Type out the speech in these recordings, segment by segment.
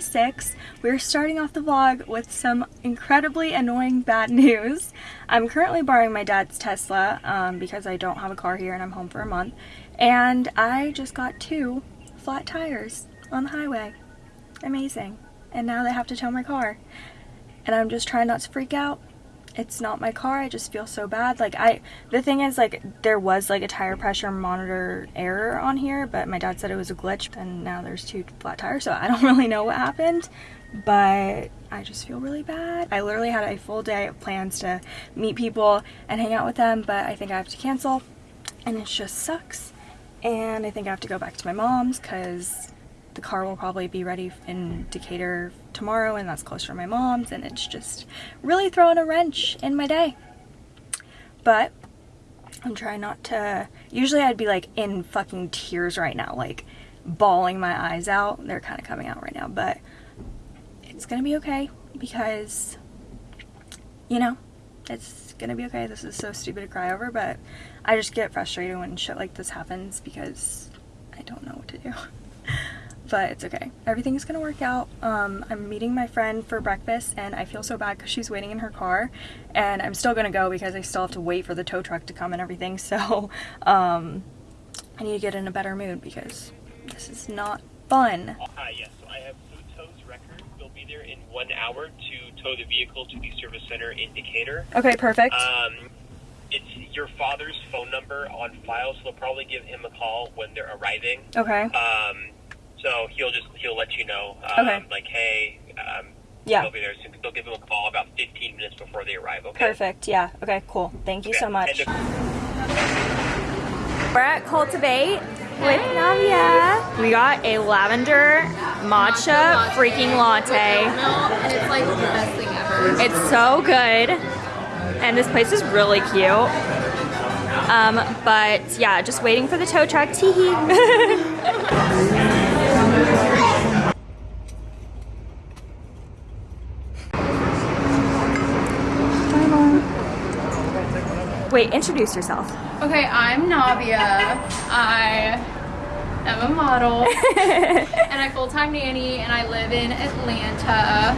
everybody. Day 6. We're starting off the vlog with some incredibly annoying bad news. I'm currently borrowing my dad's Tesla um, because I don't have a car here and I'm home for a month. And I just got two flat tires on the highway. Amazing. And now they have to tow my car. And I'm just trying not to freak out it's not my car. I just feel so bad. Like I, the thing is like there was like a tire pressure monitor error on here, but my dad said it was a glitch and now there's two flat tires. So I don't really know what happened, but I just feel really bad. I literally had a full day of plans to meet people and hang out with them, but I think I have to cancel and it just sucks. And I think I have to go back to my mom's because the car will probably be ready in Decatur tomorrow and that's closer to my mom's and it's just really throwing a wrench in my day. But I'm trying not to, usually I'd be like in fucking tears right now, like bawling my eyes out. They're kind of coming out right now, but it's gonna be okay because, you know, it's gonna be okay. This is so stupid to cry over, but I just get frustrated when shit like this happens because I don't know what to do. but it's okay. Everything's gonna work out. Um, I'm meeting my friend for breakfast and I feel so bad because she's waiting in her car and I'm still gonna go because I still have to wait for the tow truck to come and everything. So um, I need to get in a better mood because this is not fun. Hi, yes, so I have Food Tow's record. They'll be there in one hour to tow the vehicle to the service center in Decatur. Okay, perfect. Um, it's your father's phone number on file, so they'll probably give him a call when they're arriving. Okay. Um, so he'll just he'll let you know, um, Okay. like, hey, um, Yeah. they'll be there soon. They'll give him a call about 15 minutes before they arrive. Okay. Perfect. Yeah. Okay, cool. Thank you Okay. so much. We're at Cultivate with Navia. We got a lavender matcha freaking latte. And it's like the best thing ever. It's so good. And this place is really cute. Um, but yeah, just waiting for the tow truck. Teehee. Wait, introduce yourself. Okay, I'm Navia. I am a model and I full-time nanny and I live in Atlanta.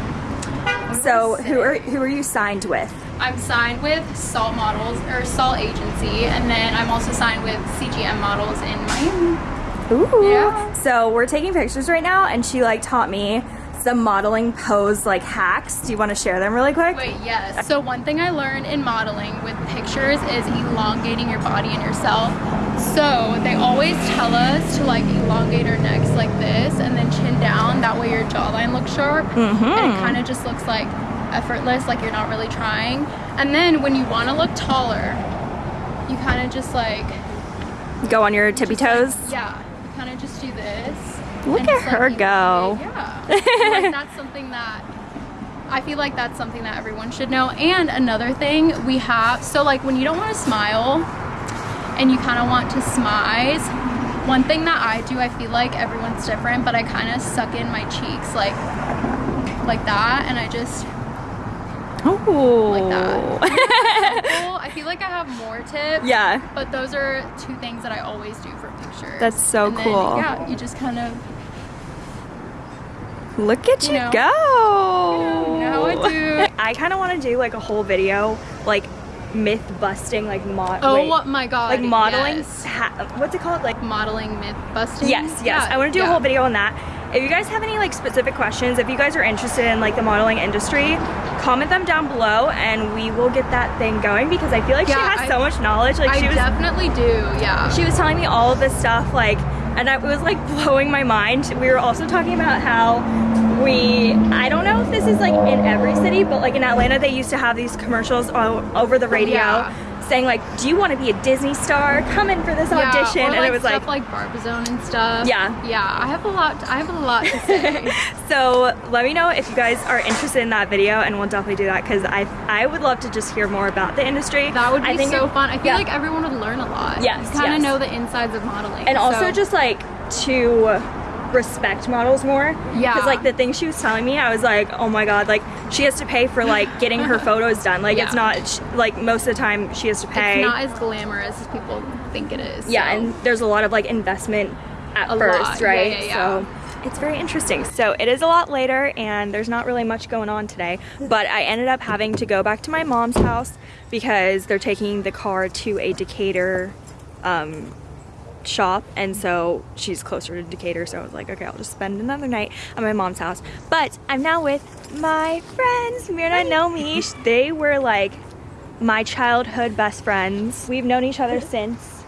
So, who are who are you signed with? I'm signed with Salt Models or Salt Agency and then I'm also signed with CGM Models in Miami. Ooh. Yeah. So we're taking pictures right now, and she like taught me some modeling pose like hacks. Do you want to share them really quick? Wait, yes. So one thing I learned in modeling with pictures is elongating your body and yourself. So they always tell us to like elongate our necks like this and then chin down. That way your jawline looks sharp and it mm-hmm. kind of just looks like effortless, like you're not really trying. And then when you want to look taller, you kind of just like Go on your tippy toes. yeah, you kind of just do this. Look and at like, her go. Yeah. Like that's something that I feel like that's something that everyone should know. And another thing we have, so like when you don't want to smile and you kind of want to smize, one thing that I do, I feel like everyone's different, but I kind of suck in my cheeks like like that, and I just Ooh. like that. Oh. Well, I feel like I have more tips. yeah. But those are two things that I always do for pictures. That's so And then, cool. yeah, you just kind of Look at you, You know. go. You know I do. I kind of want to do like a whole video, like myth busting, like mod. Oh wait, my god. like modeling. yes. What's it called? Like Modeling myth busting. Yes, yes. Yeah, I want to do a whole video on that. If you guys have any like specific questions, if you guys are interested in like the modeling industry, comment them down below and we will get that thing going because I feel like she has I- so much knowledge. Like I she was definitely do, yeah. she was telling me all of this stuff like and it was like blowing my mind. We were also talking about how we I don't know if this is like in every city, but like in Atlanta they used to have these commercials over the radio Yeah. saying like, "Do you want to be a Disney star? Come in for this Yeah, audition." or, and it was stuff like like Barbizon and stuff. Yeah. Yeah, I have a lot I have a lot to say. So let me know if you guys are interested in that video, and we'll definitely do that because I I would love to just hear more about the industry. that would be I think so it- fun. I feel yeah. like everyone would learn a lot. Yes, You kind yes. of know the insides of modeling. and also just like to respect models more. Yeah. Because like the thing she was telling me, I was like, oh my god, like she has to pay for like getting her photos done. Like it's not like most of the time she has to pay. it's not as glamorous as people think it is. yeah, so. and there's a lot of like investment at A first, lot. Yeah, right? yeah, yeah. So it's very interesting. So it is a lot later and there's not really much going on today, but I ended up having to go back to my mom's house because they're taking the car to a Decatur um, shop and so she's closer to Decatur so I was like okay I'll just spend another night at my mom's house but I'm now with my friends Mirna and Naomi they were like my childhood best friends we've known each other since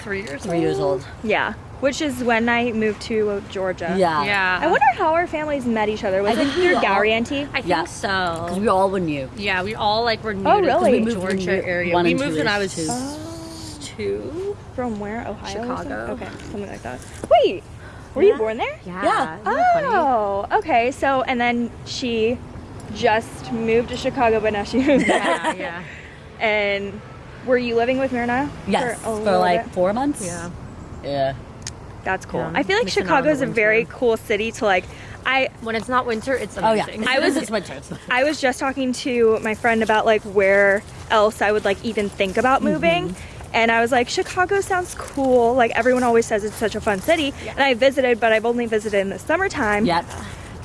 Three years Three years old. yeah which is when I moved to Georgia Yeah. Yeah. I wonder how our families met each other. Was I it think we through all- Gowrie Auntie? I think Yeah. so. Because we all were new. Yeah, we all like were new Oh, to really? the We moved Georgia we area. one We moved when I was two. two. From where? Ohio? or something? Chicago. Okay, something like that. Wait, were you born there? Yeah. Yeah. Isn't that funny? Oh, okay. So, and then she just moved to Chicago, but now she moved back. Yeah, yeah. And were you living with Myrna? Yes. a For, like bit? four months. Yeah. Yeah. That's cool. Yeah, I feel like missing out on Chicago is a very cool city to like. I When it's not winter, it's amazing. Oh yeah. amazing. I was- It's winter. It's- I was just talking to my friend about like where else I would like even think about mm-hmm. moving. And I was like, Chicago sounds cool. Like everyone always says it's such a fun city. And I visited, but I've only visited in the summertime. Yep.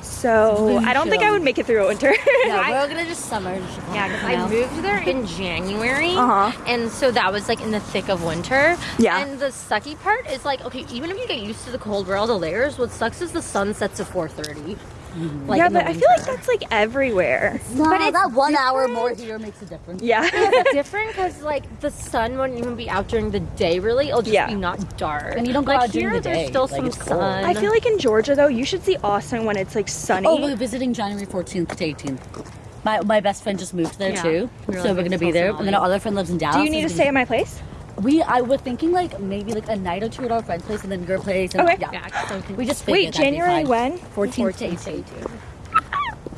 So I don't think I would make it through a winter. Yeah, we're gonna just summer. Yeah, because I moved there in January, Uh-huh. and so that was like in the thick of winter. Yeah. And the sucky part is like, okay, even if you get used to the cold, wear all the layers. What sucks is the sun sets at 4:30. Mm-hmm. Like yeah, but I feel like that's like everywhere. No, But it's that one hour more here makes a difference. Yeah. it's different because like the sun wouldn't even be out during the day. Really, it'll just Yeah. be not dark. And you don't go like out during here, the there's still Like, some sun. I feel like in Georgia though, you should see Austin when it's like sunny. Oh, we're visiting January 14th to 18th. My, my best friend just moved there Yeah. too, We were so like we're gonna be there. Tulsa And then our other friend lives in Dallas. Do you need to so stay at my place? We I was thinking like maybe like a night or two at our friend's place and then your place. And, Okay. Yeah. yeah, so We just Wait, figured that'd be January when? 14th to 14th 18th. 18th.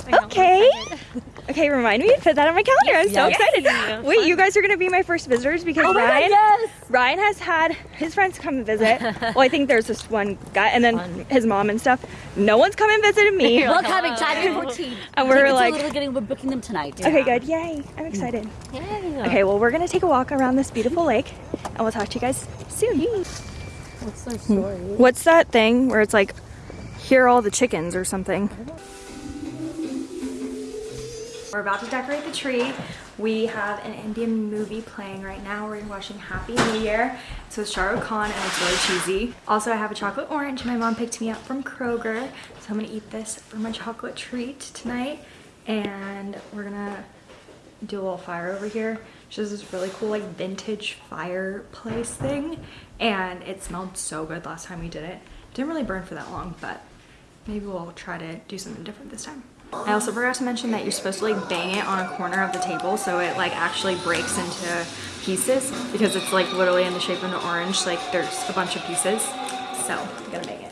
I know, I'm Okay. Okay, remind me to put that on my calendar. I'm so Yes. excited. Yeah, Wait, you guys are gonna be my first visitors because Oh my God, Ryan yes! Ryan has had his friends come and visit. well, I think there's this one guy and then Fun. his mom and stuff. No one's come and visited me. You're We're like, coming hello. January 14th. And we're Tickets are like- literally getting we're booking them tonight. Okay, good. Yay. I'm excited. Yeah. Okay, well, we're gonna take a walk around this beautiful lake and we'll talk to you guys soon. What's their hmm. story? What's that thing where it's like, hear all the chickens or something? We're about to decorate the tree. We have an Indian movie playing right now. We're watching Happy New Year. So it's with Shah Rukh Khan and it's really cheesy. Also, I have a chocolate orange. My mom picked me up from Kroger. So I'm gonna eat this for my chocolate treat tonight. And we're gonna do a little fire over here. She has this really cool like vintage fireplace thing and it smelled so good last time we did it. Didn't really burn for that long, but maybe we'll try to do something different this time. I also forgot to mention that you're supposed to like bang it on a corner of the table so it like actually breaks into pieces because it's like literally in the shape of an orange. Like there's a bunch of pieces. So, I'm gonna bang it.